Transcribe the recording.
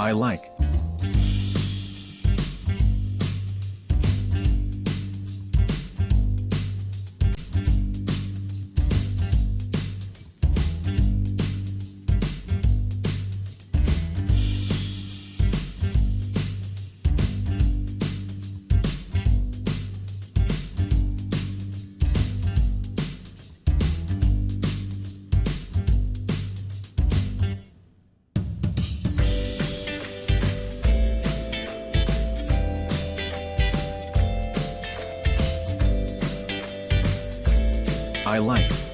I like. I like.